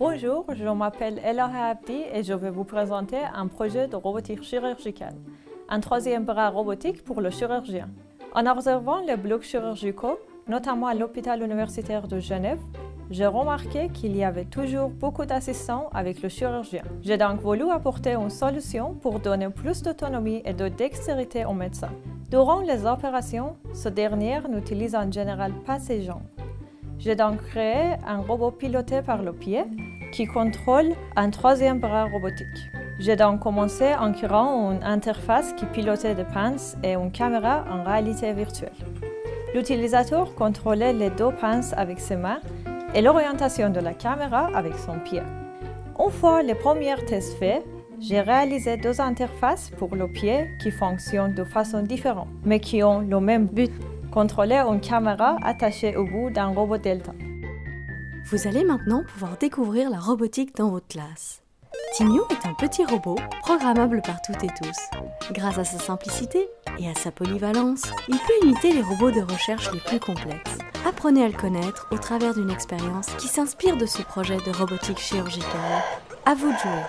Bonjour, je m'appelle Ella Abdi et je vais vous présenter un projet de robotique chirurgicale, un troisième bras robotique pour le chirurgien. En observant les blocs chirurgicaux, notamment à l'hôpital universitaire de Genève, j'ai remarqué qu'il y avait toujours beaucoup d'assistants avec le chirurgien. J'ai donc voulu apporter une solution pour donner plus d'autonomie et de dextérité au médecin. Durant les opérations, ce dernier n'utilise en général pas ses jambes. J'ai donc créé un robot piloté par le pied qui contrôle un troisième bras robotique. J'ai donc commencé en créant une interface qui pilotait des pinces et une caméra en réalité virtuelle. L'utilisateur contrôlait les deux pinces avec ses mains et l'orientation de la caméra avec son pied. Une fois les premiers tests faits, j'ai réalisé deux interfaces pour le pied qui fonctionnent de façon différente, mais qui ont le même but, contrôler une caméra attachée au bout d'un robot Delta. Vous allez maintenant pouvoir découvrir la robotique dans votre classe. Timio est un petit robot programmable par toutes et tous. Grâce à sa simplicité et à sa polyvalence, il peut imiter les robots de recherche les plus complexes. Apprenez à le connaître au travers d'une expérience qui s'inspire de ce projet de robotique chirurgicale. À vous de jouer.